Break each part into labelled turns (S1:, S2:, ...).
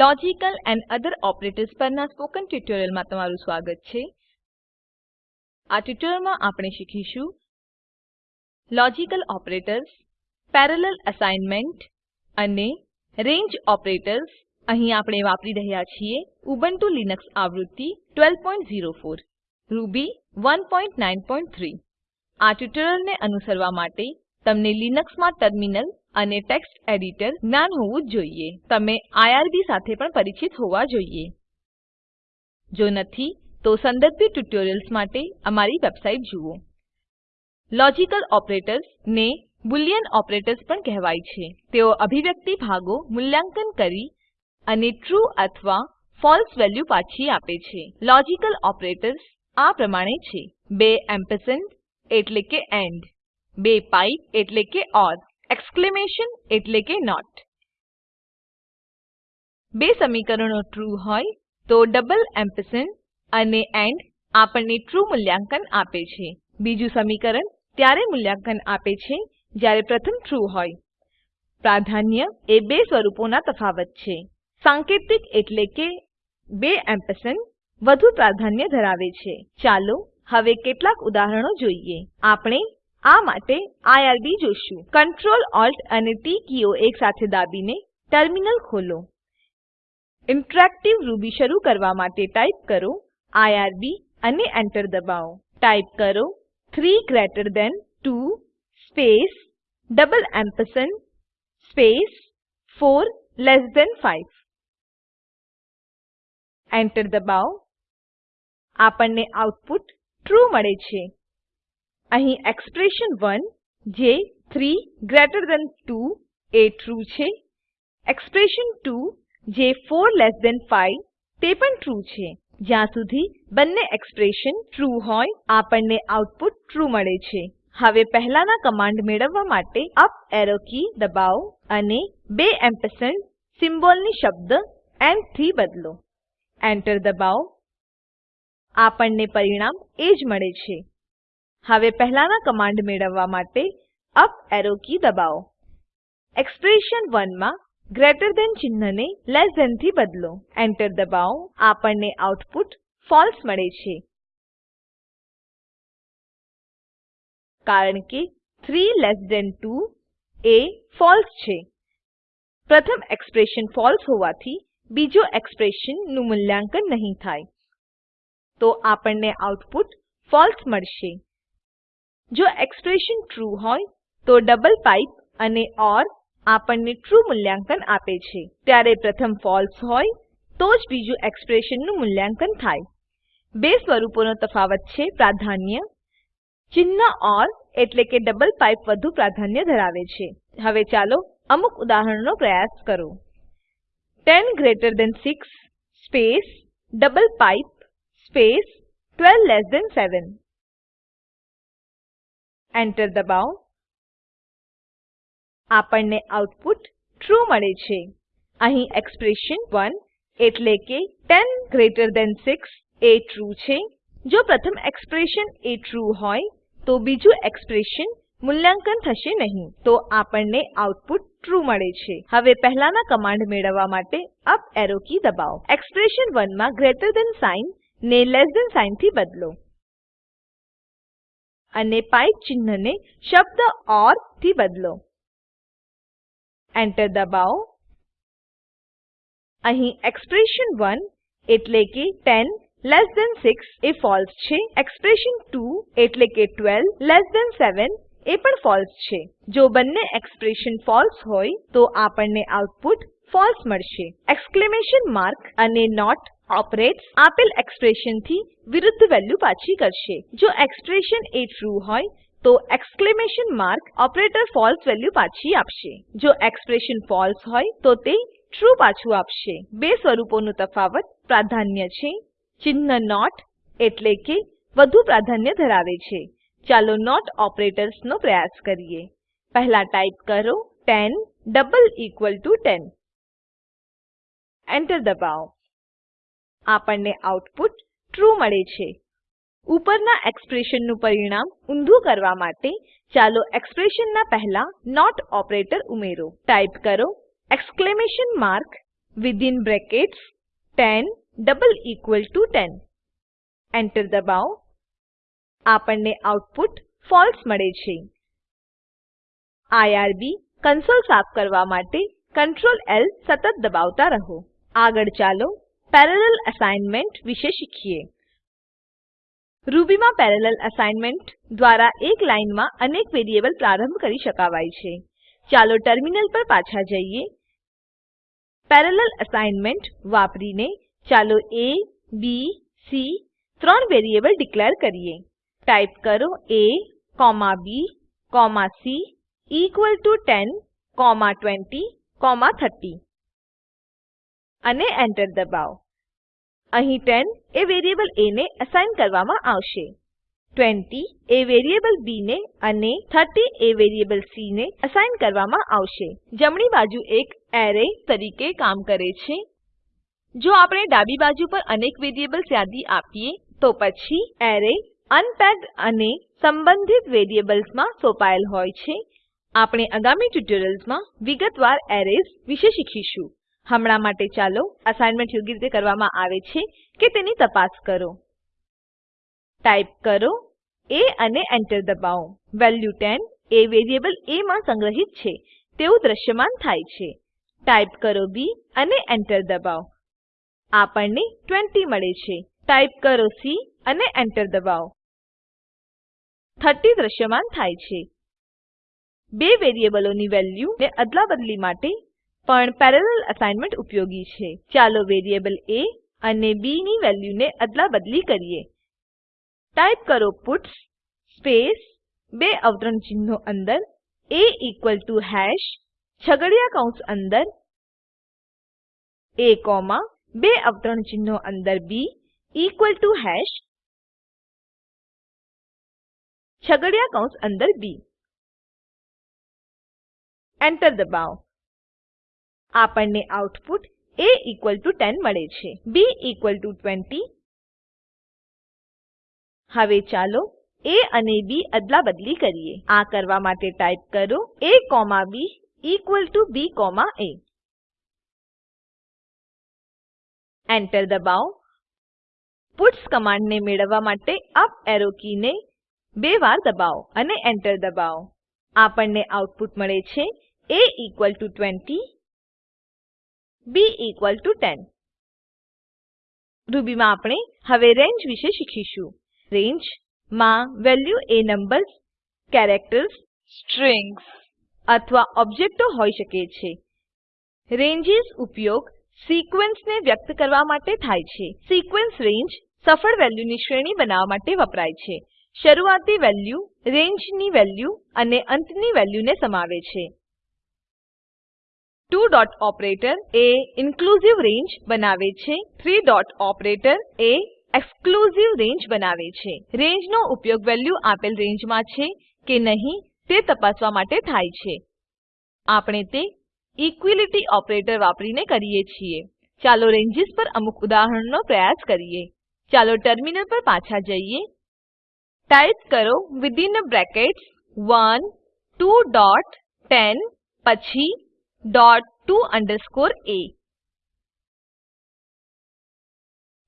S1: Logical and other operators પરના spoken ટ્યુટોરીયલમાં તમારું સ્વાગત છે આ ટ્યુટોરીયલમાં આપણે શીખીશું લોજિકલ ઓપરેટર્સ પેરેલલ અસાઇનમેન્ટ અને રેન્જ ઓપરેટર્સ અહીં આપણે વાપરી રહ્યા છીએ ઉબુન્ટુ લિનક્સ આવૃત્તિ 1204 રૂબી 193 આ ટ્યુટોરીયલને અનુસરવા માટે તમને લિનક્સમાં ટર્મિનલ અને ટેક્સ્ટ એડિટર જ્ઞાન હોવું જોઈએ તમે આઈઆરબી સાથે પણ પરિચિત હોવા જોઈએ જો નથી તો સંદર્ભિત ટ્યુટોરિયલ્સ માટે અમારી વેબસાઈટ જુઓ લોજિકલ ઓપરેટર્સ ને બુલિયન ઓપરેટર્સ પણ કહેવાય છે તેઓ અભિવ્યક્તિ ભાગો મૂલ્યાંકન કરી અને ટ્રૂ અથવા ફોલ્સ વેલ્યુ પાછી આપે છે લોજિકલ ઓપરેટર્સ આ પ્રમાણે છે બે એમ્પરસેન્ડ એટલે કે એન્ડ બે પાઇપ એટલે કે ઓર એક્સક્લેમેશન એટલે કે not બે સમીકરણો ટ્રુ હોય તો ડબલ એમ્પરસેન્ડ અને એન્ડ આપણને ટ્રુ મૂલ્યાંકન આપે છે બીજું સમીકરણ ત્યારે મૂલ્યાંકન આપે છે જ્યારે પ્રથમ ટ્રુ હોય પ્રાધાન્ય એ બે સ્વરૂપોના તફાવત છે સાંકેતિક એટલે કે બે એમ્પરસેન્ડ વધુ પ્રાધાન્ય ધરાવે છે ચાલો હવે કેટલાક ઉદાહરણો જોઈએ આપણે આ માટે આઈઆરબી જોશું Ctrl Alt અને ટી કીઓ એકસાથે દાબીને ટર્મિનલ ખોલો ઇન્ટરેક્ટિવ રૂબી શરૂ કરવા માટે ટાઈપ કરો આઈઆરબી અને એન્ટર દબાવો ટાઈપ કરો 3 greater than 2 space double ampersand space 4 less than 5 enter દબાવો આપણને આઉટપુટ ટ્રૂ મળે છે અહીં એક્સપ્રેશન 1 જે 3 greater than 2 એ ટ્રુ છે એક્સપ્રેશન 2 જે 4 less than 5 તે પણ ટ્રુ છે જ્યાં સુધી બંને એક્સપ્રેશન ટ્રુ હોય આપણને આઉટપુટ ટ્રુ મળે છે હવે પહેલાના કમાન્ડ મેળવવા માટે અપ એરો કી દબાવો અને બે એમ્પરસેન્ડ સિમ્બોલની શબ્દ એન્ડ થી બદલો એન્ટર દબાવો આપણને પરિણામ એ જ મળે છે હવે પહેલાના કમાન્ડ મેળવવા માટે અપ એરો કી દબાવો એક્સપ્રેશન 1 માં ગ્રેટર ધેન ચિહ્નને લેસ ધેન થી બદલો એન્ટર દબાવો આપણને આઉટપુટ ફોલ્સ મળે છે કારણ કે 3 લેસ ધેન 2 એ ફોલ્સ છે પ્રથમ એક્સપ્રેશન ફોલ્સ હોવાથી બીજો એક્સપ્રેશન નું મૂલ્યાંકન નહીં થાય તો આપણને આઉટપુટ ફોલ્સ મળશે જો એક્સપ્રેશન ટ્રૂ હોય તો ડબલ પાઇપ અને ઓર આપણને ટ્રૂ મૂલ્યાંકન આપે છે ત્યારે પ્રથમ ફોલ્સ હોય તો જ બીજું એક્સપ્રેશનનું મૂલ્યાંકન થાય બે સ્વરૂપોનો તફાવત છે પ્રાધાન્ય ચિન્હ ઓર એટલે કે ડબલ પાઇપ વધુ પ્રાધાન્ય ધરાવે છે હવે ચાલો અમુક ઉદાહરણનો પ્રયાસ કરો ten greater than six space double pipe space 12 less than seven enter દબાવો આપણને આઉટપુટ ટ્રૂ મળે છે અહીં એક્સપ્રેશન 1 એટલે કે 10 ગ્રેટર ધેન 6 એ ટ્રૂ છે જો પ્રથમ એક્સપ્રેશન એ ટ્રૂ હોય તો બીજું એક્સપ્રેશન મૂલ્યાંકન થશે નહીં તો આપણને આઉટપુટ ટ્રૂ મળે છે હવે પહેલાના કમાન્ડ મેળવવા માટે અપ એરો કી દબાવો એક્સપ્રેશન 1 માં ગ્રેટર ધેન સાઇન ને લેસ ધેન સાઇન થી બદલો અને પાઇપ ચિહ્નને શબ્દ ઓર થી બદલો એન્ટર દબાવો અહીં એક્સપ્રેશન એક્સપ્રેશન1 એટલે કે 10 લેસ ધેન 6 એ ફોલ્સ છે એક્સપ્રેશન એક્સપ્રેશન2 એટલે કે 12 લેસ ધેન 7 એ પણ ફોલ્સ છે જો બંને એક્સપ્રેશન ફોલ્સ હોય તો આપણને આઉટપુટ ફોલ્સ મળશે એક્સક્લેમેશન માર્ક અને નોટ ઓપરેટ્સ આપેલ એક્સપ્રેશનથી વિરુદ્ધ વેલ્યુ પાછી કરશે જો એક્સપ્રેશન એ ટ્રુ હોય તો exclamation mark operator false value પાછી આપશે જો એક્સપ્રેશન ફોલ્સ હોય તો તે ટ્રુ પાછું આપશે બે સ્વરૂપોનો તફાવત પ્રાધાન્ય છે ચિહ્ન નોટ એટલે કે વધુ પ્રાધાન્ય ધરાવે છે ચાલો નોટ ઓપરેટર્સનો પ્રયાસ કરીએ પહેલા ટાઈપ કરો 10 ડબલ ઇક્વલ ટુ 10 એન્ટર દબાવો આપણને આઉટપુટ ટ્રૂ મળે છે ઉપરના એક્સપ્રેશનનું પરિણામ ઊંધું કરવા માટે ચાલો એક્સપ્રેશનના પહેલા નોટ ઓપરેટર ઉમેરો ટાઈપ કરો exclamation mark within brackets 10 double equal to 10 enter દબાવો આપણને આઉટપુટ ફોલ્સ મળે છે આઈઆરબી કન્સોલ સાફ કરવા માટે કંટ્રોલ એલ સતત દબાવતા રહો આગળ ચાલો પેરેલલ અસાઇનમેન્ટ વિશે શીખીએ રૂબીમાં માં પેરેલલ અસાઇનમેન્ટ દ્વારા એક લાઈનમાં અનેક વેરીએબલ પ્રારંભ કરી શકાવાય છે ચાલો ટર્મિનલ પર પાછા જઈએ પેરેલલ અસાઇનમેન્ટ વાપરીને ચાલો એ બી સી ત્રણ વેરીએબલ ડીકલેર કરીએ ટાઈપ કરો એ comma B comma C equal to ten comma twenty comma thirty અને એન્ટર દબાવો અહીં 10 એ વેરીએબલ a ને એસાઇન કરવામાં આવશે 20 એ વેરીએબલ b ને અને 30 એ વેરીએબલ c ને એસાઇન કરવામાં આવશે જમણી બાજુ એક એરે તરીકે કામ કરે છે જો આપણે ડાબી બાજુ પર અનેક વેરીએબલ્સ યાદી આપીએ તો પછી એરે અનપેક્ડ અને સંબંધિત વેરીએબલ્સમાં સોંપાયેલ હોય છે આપણે આગામી ટ્યુટોરિયલ્સમાં વિગતવાર એરેઝ વિશે શીખીશું હમણાં માટે ચાલો અસાઇનમેન્ટ યોગ્ય રીતે કરવામાં આવે છે કે તેની તપાસ કરો ટાઈપ કરો એ અને Enter દબાવો વેલ્યુ 10 એ વેરીએબલ એ માં સંગ્રહિત છે તેવું દ્રશ્યમાન થાય છે ટાઈપ કરો બી અને Enter દબાવો આપણને 20 મળે છે ટાઈપ કરો સી અને Enter દબાવો 30 દ્રશ્યમાન થાય છે બે વેરીએબલોની વેલ્યુ ને અદલાબદલી માટે પણ પેરેલલ અસાઇનમેન્ટ ઉપયોગી છે ચાલો વેરીએબલ એ અને બી ની વેલ્યુને અદલાબદલી કરીએ ટાઈપ કરો પુટ્સ સ્પેસ બે અવતરણ ચિહ્નો અંદર એ ઇક્વલ ટુ હેશ છગડિયા કૌંસ અંદર એ કોમા બે અવતરણ ચિહ્નો અંદર બી ઇક્વલ ટુ હેશ છગડિયા કૌંસ અંદર બી એન્ટર દબાવો આપણને આઉટપુટ એ 10 મળે છે બી 20 હવે ચાલો એ અને બી બદલી કરીએ આ કરવા માટે ટાઈપ કરો એ comma B equal to B comma enter દબાવો પુટ્સ કમાન્ડને મેળવવા માટે અપ એરો કીને બે વાર દબાવો અને એન્ટર દબાવો આપણને આઉટપુટ મળે છે એ ઇક્વલ ટુ 20 બી 10 રૂબીમાં આપણે હવે રેન્જ વિશે શીખીશું રેન્જ માં વેલ્યુ એ નંબર્સ કેરેક્ટર્સ સ્ટ્રિંગ્સ અથવા ઓબ્જેક્ટો હોઈ શકે છે રેન્જેસ ઉપયોગ સિક્વેન્સને વ્યક્ત કરવા માટે થાય છે સિક્વેન્સ રેન્જ સફળ વેલ્યુની શ્રેણી બનાવવા માટે વપરાય છે શરૂઆતી વેલ્યુ રેન્જની વેલ્યુ અને અંતની વેલ્યુને સમાવે છે 2 ડોટ ઓપરેટર એ ઇન્ક્લુઝિવ રેન્જ બનાવે છે 3 ડોટ ઓપરેટર એ એક્સક્લુઝિવ રેન્જ બનાવે છે રેન્જનો ઉપયોગ વેલ્યુ આપેલ રેન્જમાં છે કે નહીં તે તપાસવા માટે થાય છે આપણે તે ઇક્વાલિટી ઓપરેટર વાપરીને કરીએ છીએ ચાલો રેન્જીસ પર અમુક ઉદાહરણનો પ્રયાસ કરીએ ચાલો ટર્મિનલ પર પાછા જઈએ ટાઈપ કરો વિથિન બ્રેકેટ્સ 1 2 ડોટ 10 પછી dot to underscore a.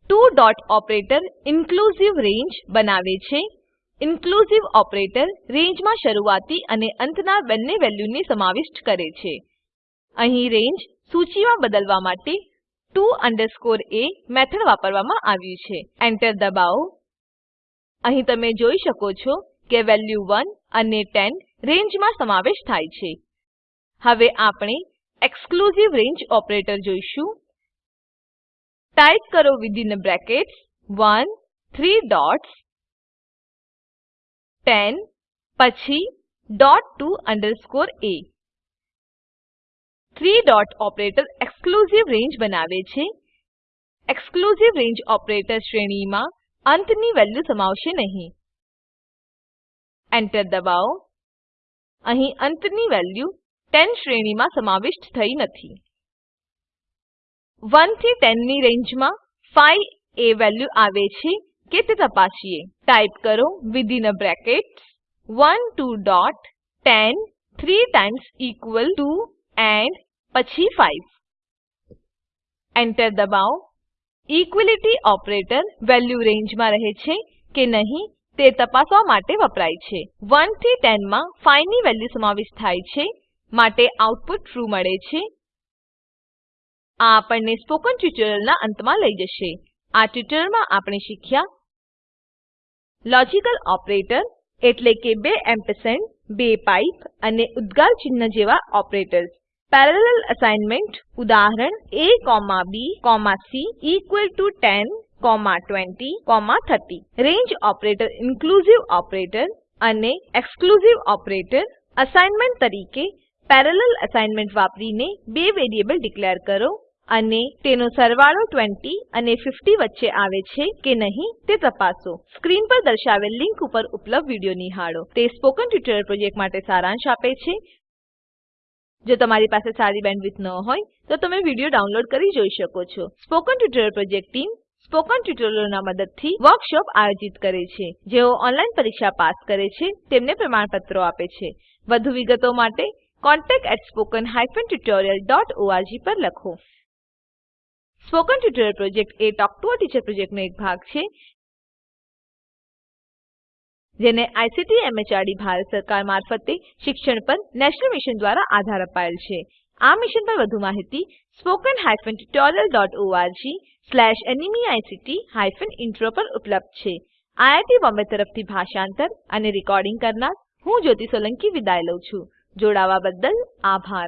S1: To dot operator inclusive range બનાવે છે ઇન્ક્લુઝિવ ઓપરેટર રેન્જમાં શરૂઆતી અને અંતના બંને વેલ્યુને સમાવિષ્ટ કરે છે અહીં રેન્જ સૂચિમાં બદલવા માટે to underscore a મેથડ વાપરવામાં આવ્યું છે એન્ટર દબાવો અહીં તમે જોઈ શકો છો કે વેલ્યુ 1 અને 10 રેન્જમાં સમાવેશ થાય છે હવે આપણે એક્સક્લુઝિવ રેન્જ ઓપરેટર જોઈશું ટાઈપ કરો વિધિન બ્રેકેટ્સ 1 3 ડોટ્સ 10 પછી dot to underscore A three dot operator exclusive range બનાવે છે એક્સક્લુઝિવ રેન્જ ઓપરેટર શ્રેણીમાં અંતની વેલ્યુ સમાવશે નહીં એન્ટર દબાવો અહીં અંતની વેલ્યુ 10 શ્રેણીમાં સમાવિષ્ટ થઈ નથી 1 થી 10 ની રેન્જમાં 5 એ વેલ્યુ આવે છે કે તે તપાસીએ ટાઈપ કરો within a brackets 1 2 dot 10 3 times equal to and પછી 5 એન્ટર દબાવો ઇક્વિલિટી ઓપરેટર વેલ્યુ રેન્જમાં રહે છે કે નહીં તે તપાસવા માટે વપરાય છે 1 થી 10 માં 5 ની વેલ્યુ સમાવિષ્ટ થાય છે માટે આઉટપુટ ટ્રૂ મળે છે આ આપણને સ્પોકન ટ્યુટોરીયલના અંતમાં લઈ જશે આ ટ્યુટોરીયલમાં આપણે શીખ્યા લોજિકલ ઓપરેટર એટલે કે બે એમ્પરસેન્ડ બે પાઇપ અને ઉદ્ગાર ચિહ્ન જેવા ઓપરેટર્સ પેરેલલ અસાઇનમેન્ટ ઉદાહરણ abc 10 20 30 range operator inclusive operator અને એક્સક્લુઝિવ ઓપરેટર અસાઇનમેન્ટ તરીકે પેરેલલ અસાઇનમેન્ટ વાપરીને બે વેરીએબલ ડીકલેર કરો અને તેનો સરવાળો 20 અને 50 વચ્ચે આવે છે કે નહીં તે તપાસો સ્ક્રીન પર દર્શાવેલ લિંક ઉપર ઉપલબ્ધ વિડીયો નિહાળો તે સ્પોકન ટ્યુટોરીયલ પ્રોજેક્ટ માટે સારાંશ આપે છે જો તમારી પાસે સારી બેન્ડવિડ્થ ન હોય તો તમે વિડીયો ડાઉનલોડ કરી જોઈ શકો છો spoken tutorial project team spoken ટ્યુટોરીયલોના મદદથી વર્કશોપ આયોજિત કરે છે જેઓ ઓનલાઈન પરીક્ષા પાસ કરે છે તેમને પ્રમાણપત્રો આપે છે વધુ વિગતો માટે contact@spoken tutorialorg પર લખો સ્પોકન ટ્યુટોરિયલ પ્રોજેક્ટ એ ટોક ટુ અ ટીચર પ્રોજેક્ટનો એક ભાગ છે જેને આઈસીટી એમએચઆરડી ભારત સરકાર મારફતે શિક્ષણ પર નેશનલ મિશન દ્વારા આધાર અપાયેલ છે આ મિશન પર વધુ માહિતી spoken hyphen tutorial dot ORG slash NMEICT hyphen intro પર ઉપલબ્ધ છે આઈઆઈટી બોમ્બે તરફથી ભાષાંતર અને રેકોર્ડિંગ કરનાર હું જ્યોતિ સોલંકી વિદાય લઉં છું જોડાવા બદલ આભાર